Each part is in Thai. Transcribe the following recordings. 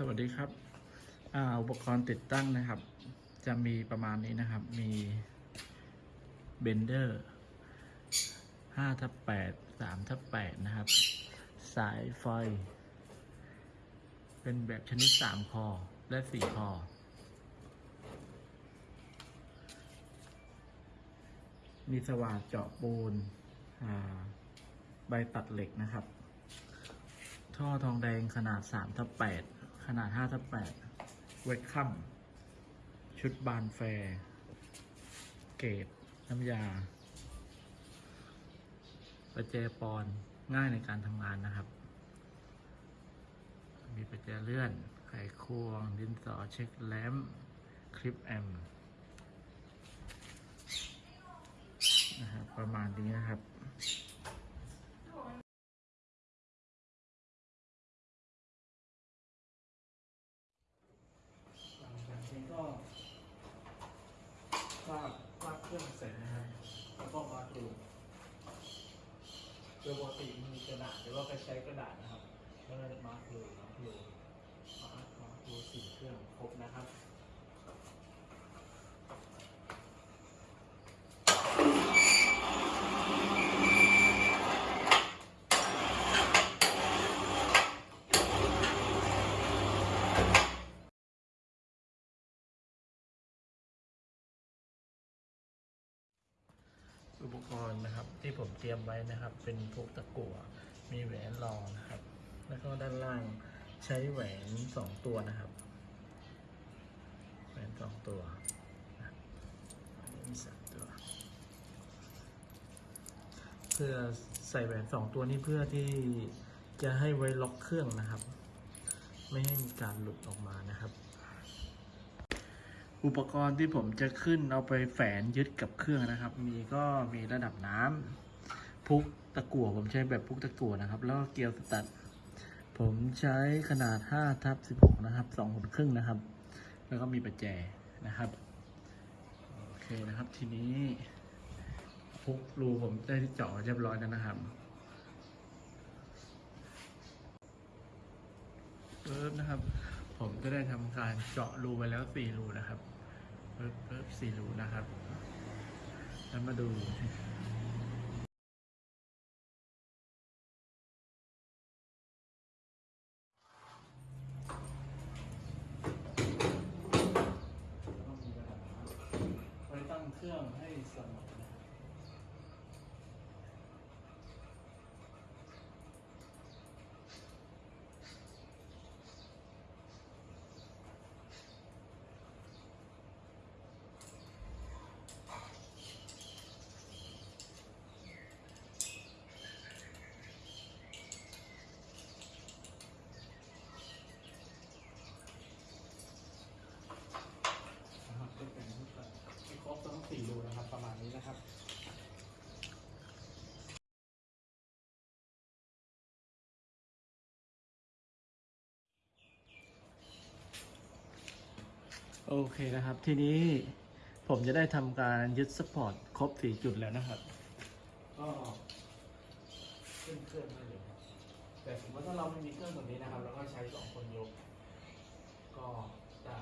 สวัสดีครับออุปกรณ์ติดตั้งนะครับ จะมีประมาณนี้นะครับ มีเบนเดอร์5ทับ8 3ทับ8นะครับ สายไฟ เป็นแบบชนิด3คอ และ4คอ มีสว่านเจาะปูนใบตัดเหล็กนะครับ ท่อทองแดงขนาด3ทับ8 ขนาด 58 เวทคัม ชุดบานแฟร์ เกรดน้ำยา ประแจปอน ง่ายในการทำงานนะครับ มีประแจเลื่อน ไขควง ดินสอเช็คแลมคลิปแอมนะครับประมาณนี้นะครับ หลังจากนี้ก็วาดวาดเครื่องเสร็จนะครับ แล้วก็มาดูโดยปกติมีกระดาษหรือว่าไปใช้กระดาษนะครับแล้วก็มาดูมาดูมามาดูสี่เครื่องครบนะครับ อุปกรณ์ นะครับ ที่ผมเตรียมไว้นะครับ เป็นพวกตะกั่วมีแหวนรองนะครับ แล้วก็ด้านล่างใช้แหวนสองตัวนะครับ แหวนสองตัวนะอันนี้มีสามตัว เพื่อใส่แหวนสองตัวนี้เพื่อที่จะให้ไว้ล็อกเครื่องนะครับ ไม่ให้มีการหลุดออกมานะครับ อุปกรณ์ที่ผมจะขึ้นเอาไปแฝนยึดกับเครื่องนะครับ มีก็มีระดับน้ำพุกตะกั่วผมใช้แบบพุกตะกั่วนะครับ แล้วก็เกลียวสตัด ผมใช้ขนาด5ทับ16 นะครับ2หุ่นครึ่งนะครับ แล้วก็มีประแจนะครับโอเคนะครับทีนี้พุกรูผมได้เจาะเรียบร้อยแล้วนะครับเปึ๊บนะครับ ผมก็ได้ทำการเจาะรูไปแล้วสี่รูนะครับปึ๊บปึ๊บสี่รูนะครับ แล้วมาดูไว้ตั้งเครื่องให้เสมอนะครับ นะครับก็เป็นรูปแบบที่ครบทั้งสี่รูนะครับ ประมาณนี้นะครับ โอเคนะครับ ทีนี้ผมจะได้ทำการยึดสปอร์ตครบสี่จุดแล้วนะครับ ก็ขึ้นเครื่องได้เลยครับแต่สมมติถ้าเราไม่มีเครื่องแบบนี้นะครับเราก็ใช้สองคนยก ก็ได้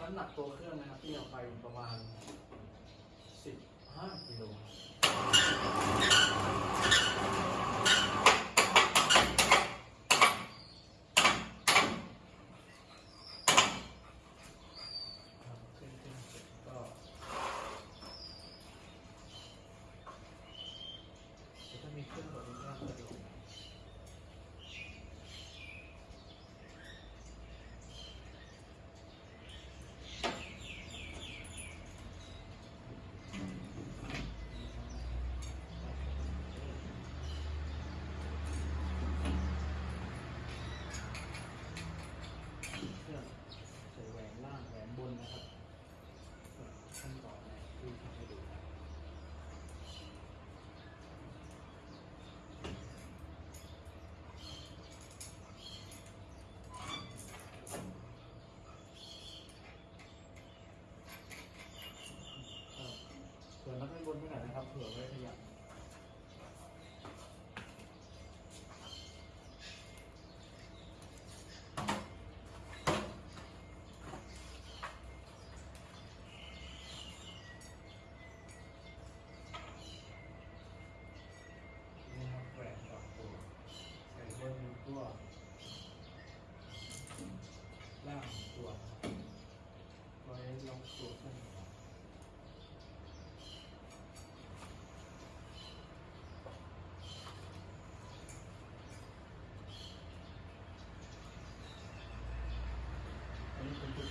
น้ำหนักตัวเครื่องนะครับที่เอาไปประมาณ15กิโลครับขึ้นขึ้นเสร็จก็จะถ้ามีเครื่องแบบนี้ก็สะดวกเครื่องใส่แหวนล่างแหวนบนนะครับขั้นตอนแรกที่ทำให้ดูครับ เผื่อนักให้ บนไปหน่อยนะครับเผื่อไว้ขยับ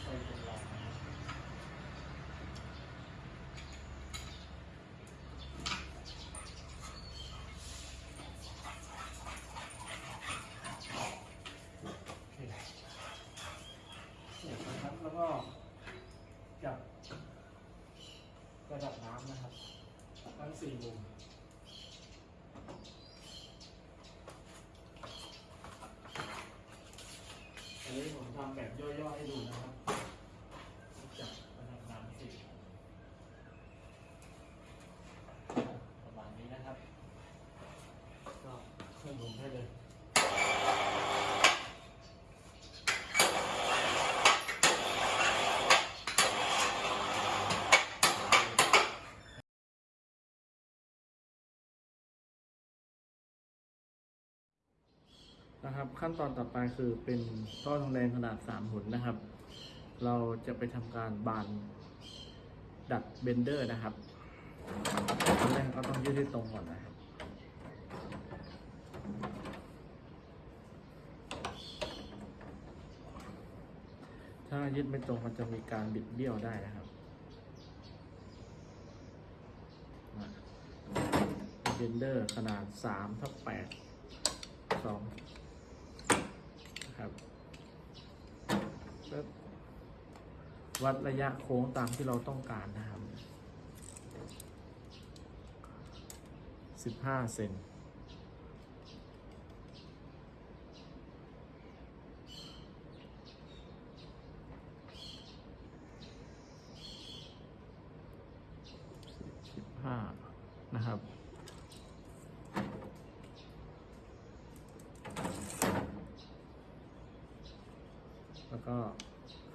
ค่อยๆทดลองนะครับโอเคเสร็จนะครับ แล้วก็จับระดับน้ำนะครับทั้งสี่มุม อันนี้ผมทำแบบย่อๆให้ดูนะครับจากระดับน้ำสิประมาณนี้นะครับ ก็เครื่องผมให้เลย นะครับ ขั้นตอนต่อไปคือเป็นท่อทองแดงขนาด3หุ่นนะครับ เราจะไปทำการบานดัดเบนเดอร์นะครับตอนแรกก็ต้องยืดให้ตรงก่อนนะครับถ้ายึดไม่ตรงมันจะมีการบิดเบี้ยวได้นะครับเบนเดอร์ขนาด3ทับ8 2 นะครับแล้ววัดระยะโค้งตามที่เราต้องการนะครับ 15 เซน สิบห้านะครับ แล้วก็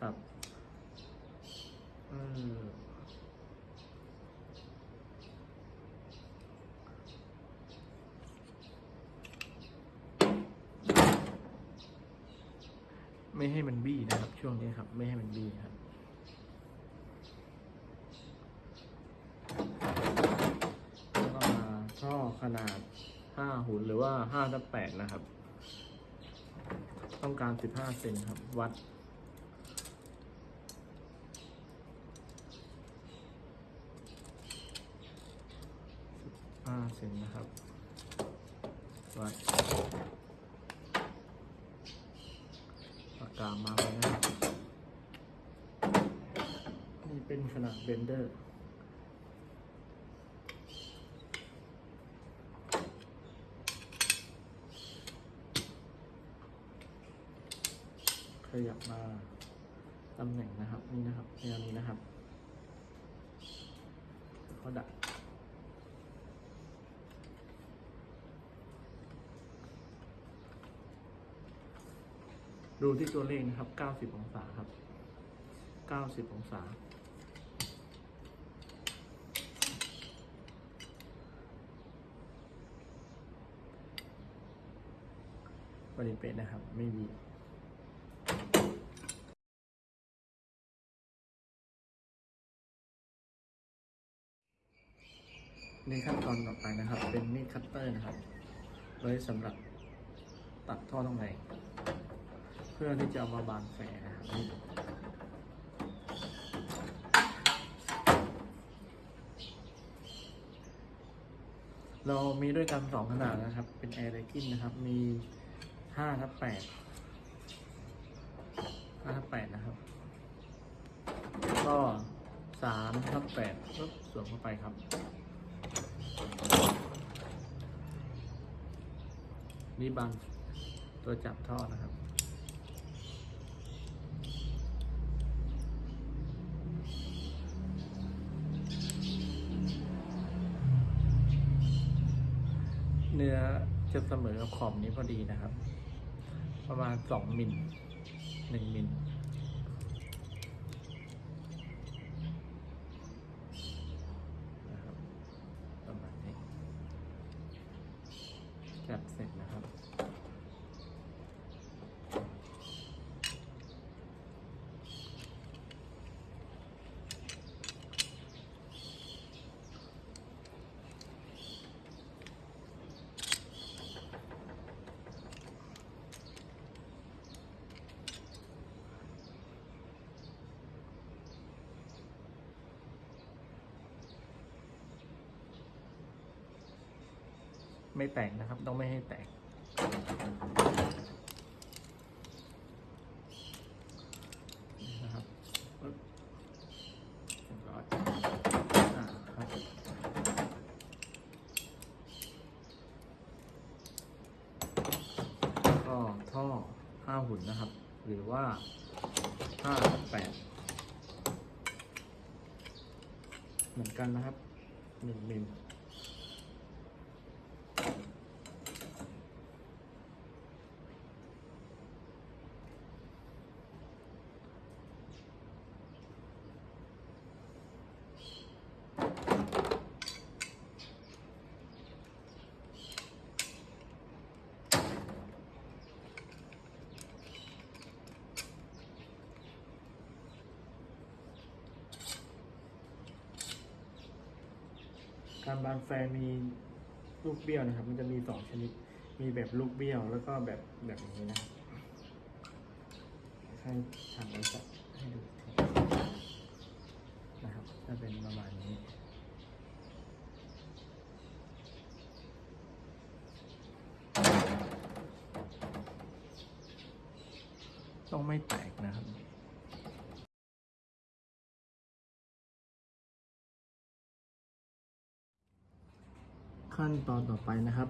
ครับเออไม่ให้มันบี้นะครับ ช่วงนี้ครับ ไม่ให้มันบี้ครับแล้วก็มาท่อขนาด5หุ่นหรือว่า5ทับ8นะครับ ต้องการ15เซนครับ วัด15เซนนะครับ วัดปากกามาเลยนะครับนี่เป็นขนาดเบนเดอร์ ขยับมาตำแหน่งนะครับนี่นะครับแนวนี้นะครับเขาดักดูที่ตัวเลขนะครับ 90 องศาครับ 90 องศา บริเปณนะครับ ไม่มี ในขั้นตอนต่อไปนะครับ เป็นมีดคัตเตอร์นะครับ ไว้สำหรับตัดท่อตรงไหนเพื่อที่จะเอามาบานแฝนะครับเรามีด้วยกันสองขนาดนะครับ เป็นแอร์ไ k กินนะครับ มีห้าทับแปดห้าทับแปดนะครับ ก็สามทับแปดปุ๊บสวมเข้าไปครับ นี่บางตัวจับท่อนะครับ เนื้อจะเสมอกับขอบนี้พอดีนะครับ ประมาณสองมิลหนึ่งมิลนะครับประมาณนี้ จัดเสร็จนะครับ น ไม่แตกนะครับ ต้องไม่ให้แตก นะครับปึ๊บเรียบร้อยอ่าครับก็ท่อห้าหุ่นนะครับ หรือว่าห้าแปดเหมือนกันนะครับหนึ่งมิล บานแฟร์มีลูกเบี้ยวนะครับ มันจะมีสองชนิด มีแบบลูกเบี้ยวแล้วก็แบบแบบนี้นะให้ทางบริษัทให้ดูนะครับจะเป็นประมาณนี้ต้องไม่แตก ขั้นตอนต่อไปนะครับ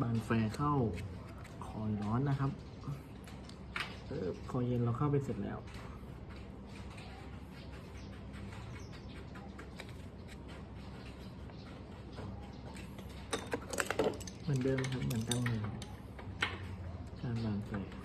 บาน flare เข้าคอยล์ร้อนนะครับเออคอยล์เย็นเราเข้าไปเสร็จแล้วเหมือนเดิมครับเหมือนตั้งเลยการบาน flare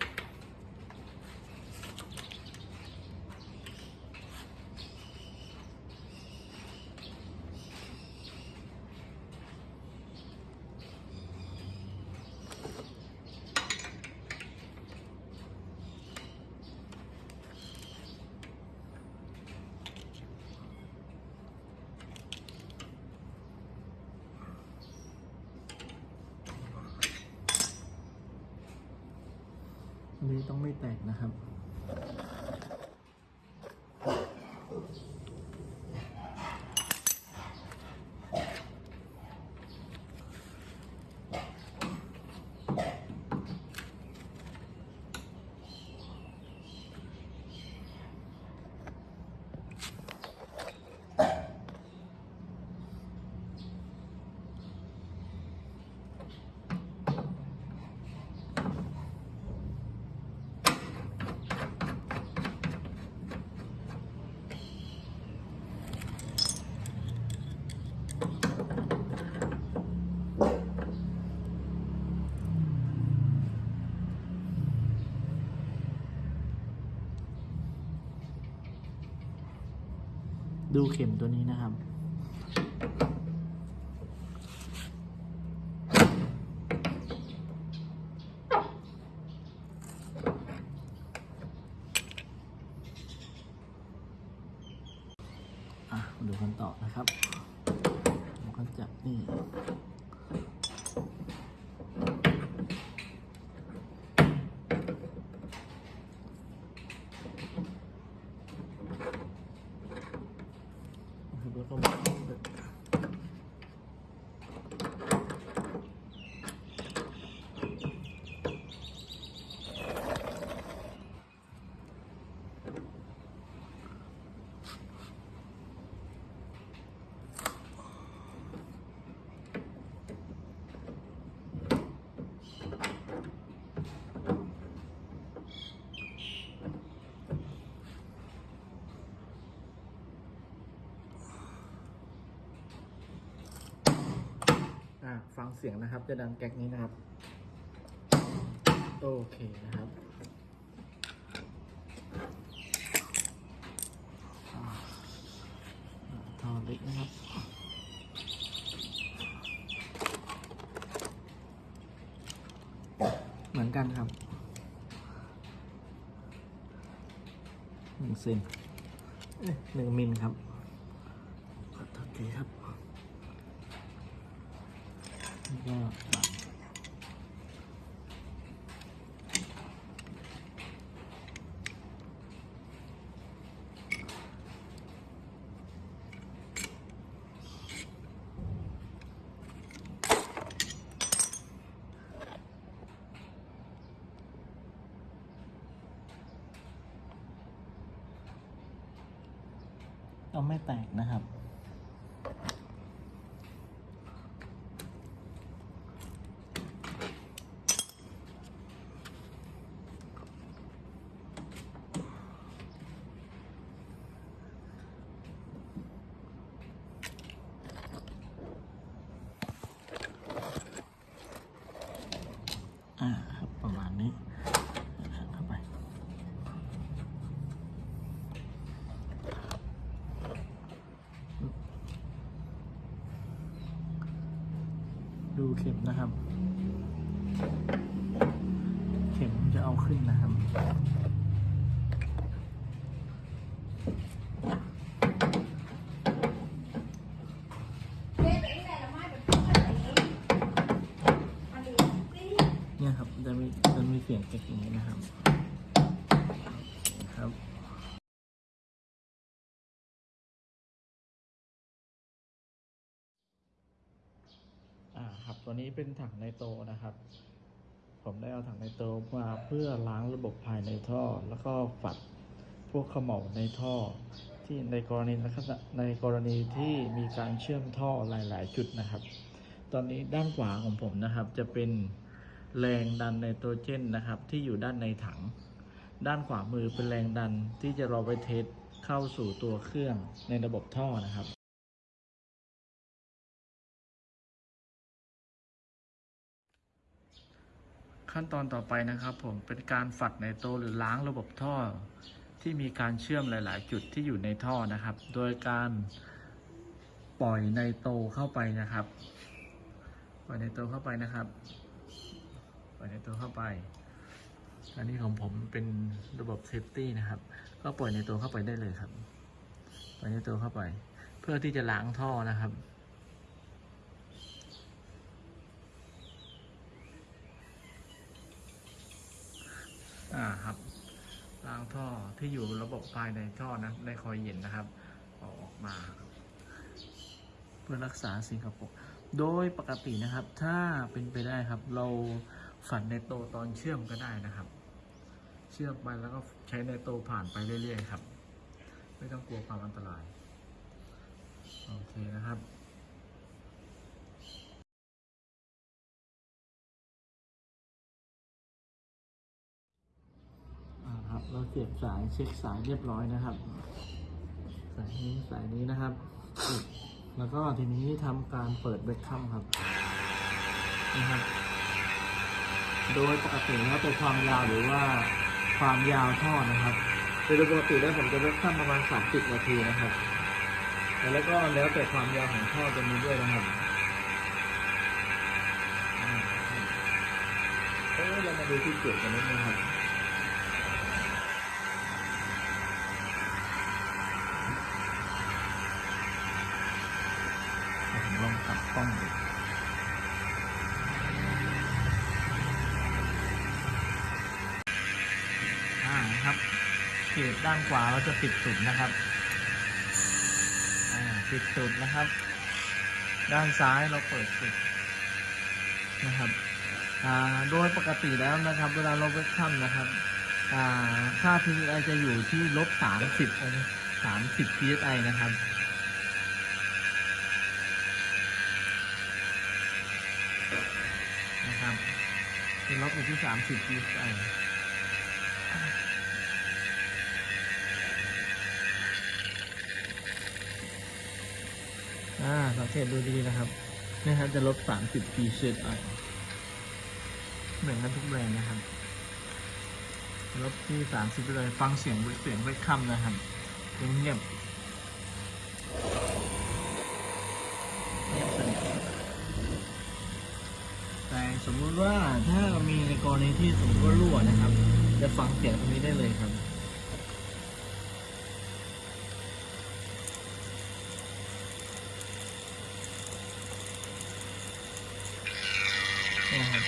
อันนี้ต้องไม่ แตกนะครับ ดูเข็มตัวนี้นะครับ อะมาดูกันต่อนะครับผมก็จับนี่ แล้วก็มาอะฟังเสียงนะครับ จะดังแก๊กนี้นะครับ โอเคนะครับอ่าท่อเล็กนะครับ เหมือนกันครับหนึ่งเซนหนึ่งมิลครับขอโทษทีครับ แล้วก็ตัด ก็ไม่แตกนะครับ อ่าครับประมาณนี้เข้าไป ดูเข็มนะครับ เข็มจะเอาขึ้นนะครับ เนี่ยครับ จะมีจะมีเสียงเก๊กอย่างนี้นะครับครับ อ่าครับ ตัวนี้เป็นถังไนโตรนะครับ ผมได้เอาถังไนโตรมาเพื่อล้างระบบภายในท่อ แล้วก็ฝัดพวกเขม่าในท่อ ที่ในกรณีนะครับในกรณีที่มีการเชื่อมท่อหลาย ๆ จุดนะครับ ตอนนี้ด้านขวาของผมนะครับ จะเป็นแรงดันไนโตรเจนนะครับ ที่อยู่ด้านในถัง ด้านขวามือเป็นแรงดันที่จะรอไปเทสเข้าสู่ตัวเครื่องในระบบท่อนะครับ ขั้นตอนต่อไปนะครับผมเป็นการฝัดไนโตหรือล้างระบบท่อ ที่มีการเชื่อมหลาย ๆ จุดที่อยู่ในท่อนะครับ โดยการปล่อย nitro เข้าไปนะครับ ปล่อย nitro เข้าไปนะครับ ปล่อย nitro เข้าไป อันนี้ของผมเป็นระบบ safety นะครับ ก็ปล่อย nitro เข้าไปได้เลยครับ ปล่อย nitro เข้าไป เพื่อที่จะล้างท่อนะครับ อ่าครับล้างท่อที่อยู่ระบบภายในท่อนะในคอยล์เย็นนะครับเอาออกมา เพื่อรักษาสิ่งกระปรกโดยปกตินะครับ ถ้าเป็นไปได้ครับ เราฝันในโตตอนเชื่อมก็ได้นะครับ เชื่อมไปแล้วก็ใช้ในโตผ่านไปเรื่อยๆครับ ไม่ต้องกลัวความอันตราย โอเคนะครับ เราเสียบสายเช็คสายเรียบร้อยนะครับ สายนี้สายนี้นะครับ แล้วก็ทีนี้ทำการเปิดเบรคคัมครับนะครับ โดยปกติแล้วเป็นความยาวหรือว่าความยาวท่อนะครับโดยปกติแล้วผมจะเบรคคัมประมาณ 30 นาทีนะครับ แล้วก็แล้วแต่ความยาวของท่อตัวนี้ด้วยนะครับเอ้ยเรามาดูที่จุดกันนิดนึงครับ ด้านขวาเราจะปิดสุดนะครับอ่าปิดสุดนะครับ ด้านซ้ายเราเปิดสุดนะครับอ่าโดยปกติแล้วนะครับ เวลาเราเวกคัมนะครับอ่าค่า PSI จะอยู่ที่ลบสามสิบองสามสิบ PSI นะครับนะครับเป็นลบอยู่ที่สามสิบ psi อ่าสังเกตดูดีนะครับนี่ครับจะลบสามสิบ psi เหมือนกันทุกแบรนด์นะครับลบที่สามสิบเลยฟังเสียงเสียงไว้คำนะครับเงียบเงียบสนิทแต่สมมุติว่าถ้ามีในกรณีที่สมมติว่ารั่วนะครับ จะฟังเสียงตรงนี้ได้เลยครับ นะครับ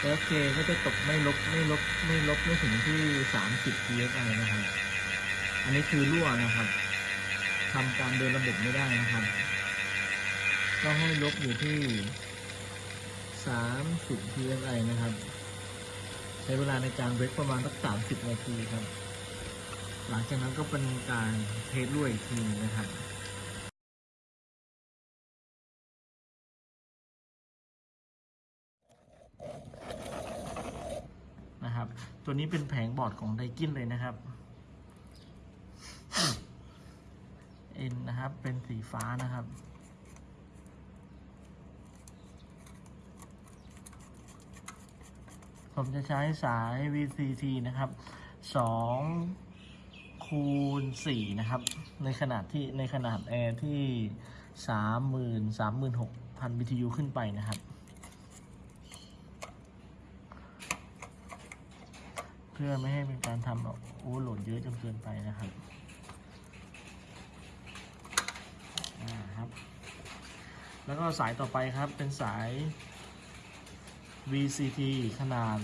แล้วเคก็จะตกไม่ลบไม่ลบไม่ลบไม่ถึงที่ 30 psi นะครับ อันนี้คือรั่วนะครับทำการเดินระบบไม่ได้นะครับ ก็ให้ลบอยู่ที่ 30 psi นะครับ ใช้เวลาในการเวกประมาณสัก 30 นาทีครับ หลังจากนั้นก็เป็นการเทสด้วยอีกทีนึงนะครับ นะครับ ตัวนี้เป็นแผงบอร์ดของไดกินเลยนะครับ เอ็นนะครับ เป็นสีฟ้านะครับ ผมจะใช้สาย VCT นะครับ 2 คูณ 4 นะครับ ในขนาดที่ในขนาดแอร์ที่ 30,000 36,000 BTU ขึ้นไปนะครับ เพื่อไม่ให้เป็นการทำโอเวอร์โหลดเยอะจนเกินไปนะครับครับ แล้วก็สายต่อไปครับเป็นสาย VCT ขนาด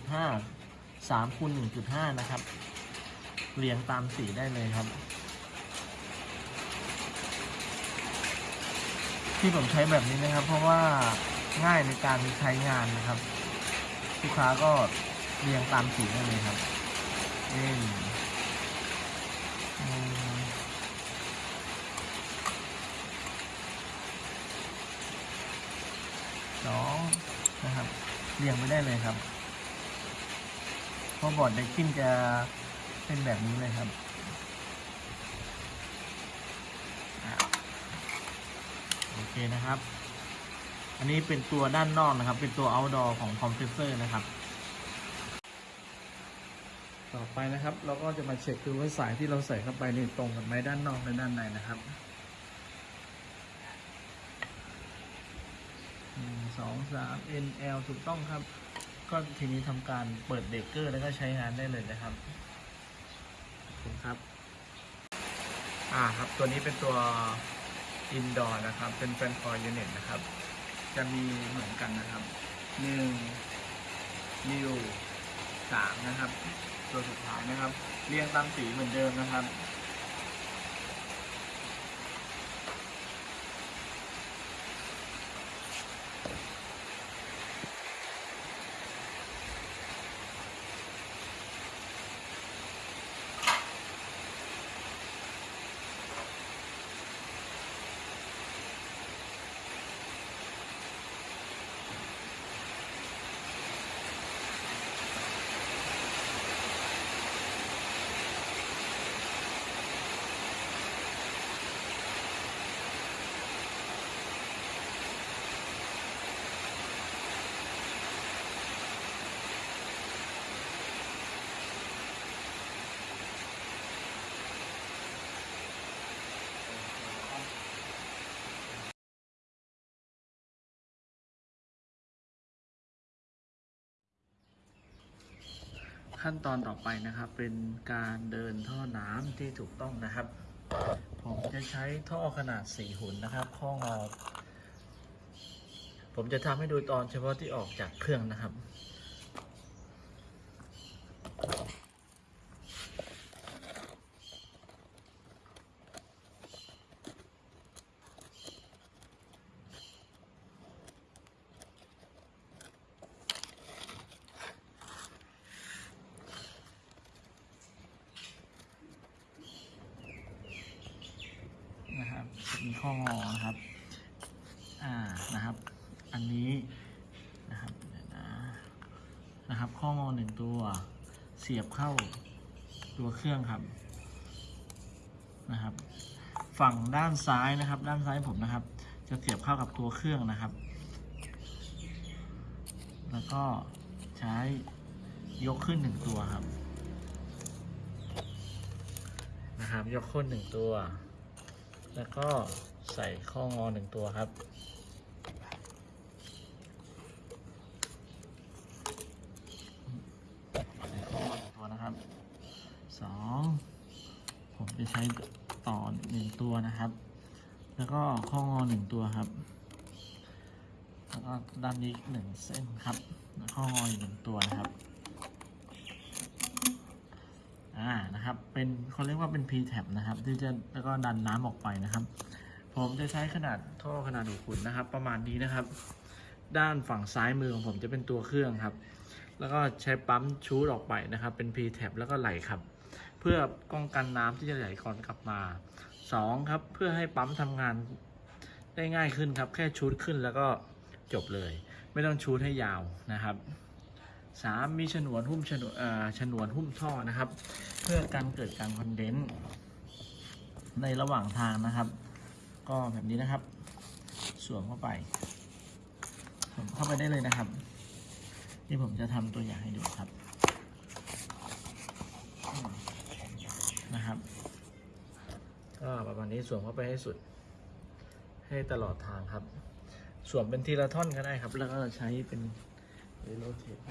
1.5 3คูณ1.5 นะครับ เรียงตามสีได้เลยครับ ที่ผมใช้แบบนี้นะครับ เพราะว่าง่ายในการใช้งานนะครับ ลูกค้าก็ เรียงตามสีได้เลยครับเอ็นอืมสองนะครับ เรียงไม่ได้เลยครับเพราะบอร์ดเด็กขึ้นจะเป็นแบบนี้เลยครับโอเคนะครับ อันนี้เป็นตัวด้านนอกนะครับ เป็นตัว outdoor ของคอมเพรสเซอร์นะครับ ต่อไปนะครับ เราก็จะมาเช็คดูว่าสายที่เราใส่เข้าไปนี่ตรงกันไหมด้านนอกและด้านในนะครับหนึ่งสองสาม NL ถูกต้องครับ ก็ทีนี้ทำการเปิดเบรกเกอร์แล้วก็ใช้งานได้เลยนะครับขอบคุณครับ อ่าครับตัวนี้เป็นตัว indoor นะครับ เป็นแฟนคอยยูนิตนะครับ จะมีเหมือนกันนะครับหนึ่งนิวสามนะครับ ตัวสุดท้ายนะครับ เรียงตามสีเหมือนเดิมนะครับ ขั้นตอนต่อไปนะครับ เป็นการเดินท่อน้ำที่ถูกต้องนะครับ ผมจะใช้ท่อขนาด4หุ่นนะครับข้องอผมจะทำให้ดูตอนเฉพาะที่ออกจากเครื่องนะครับมีข้องอนะครับ อ่า นะครับ อันนี้นะครับนะนะครับ ข้องอหนึ่งตัวเสียบเข้าตัวเครื่องครับนะครับ ฝั่งด้านซ้ายนะครับ ด้านซ้ายผมนะครับ จะเสียบเข้ากับตัวเครื่องนะครับ แล้วก็ใช้ยกขึ้นหนึ่งตัวครับนะครับ ยกขึ้นหนึ่งตัว แล้วก็ใส่ข้องอหนึ่งตัวครับ ใส่ข้องอหนึ่งตัวนะครับ สอง ผมจะใช้ต่อหนึ่งตัวนะครับ แล้วก็ข้องอห นึ่งตัวครับ แล้วก็ด้านนี้หนึ่งเส้นครับ แล้วข้องออีกหนึ่งตัวนะครับ อ่า นะครับ เป็นเขาเรียกว่าเป็น P tab นะครับ ที่จะแล้วก็ดันน้ำออกไปนะครับ ผมจะใช้ขนาดท่อขนาดหกขุนนะครับ ประมาณนี้นะครับ ด้านฝั่งซ้ายมือของผมจะเป็นตัวเครื่องครับ แล้วก็ใช้ปั๊มชูดออกไปนะครับ เป็น P tab แล้วก็ไหลครับเพื่อป้องกันน้ำที่จะไหลก่อนกลับมาสองครับ เพื่อให้ปั๊มทำงาน ได้ง่ายขึ้นครับ แค่ชูดขึ้นแล้วก็จบเลย ไม่ต้องชูดให้ยาวนะครับสามมีฉนวนหุ้มฉนวนฉนวนหุ้มท่อนะครับ เพื่อการเกิดการคอนเดนซ์ในระหว่างทางนะครับ ก็แบบนี้นะครับ สวมเข้าไปสวมเข้าไปได้เลยนะครับ นี่ผมจะทำตัวอย่างให้ดูครับนะครับก็ประมาณนี้สวมเข้าไปให้สุด ให้ตลอดทางครับ สวมเป็นทีละท่อนก็ได้ครับ แล้วก็ใช้เป็นเรโลเทปไป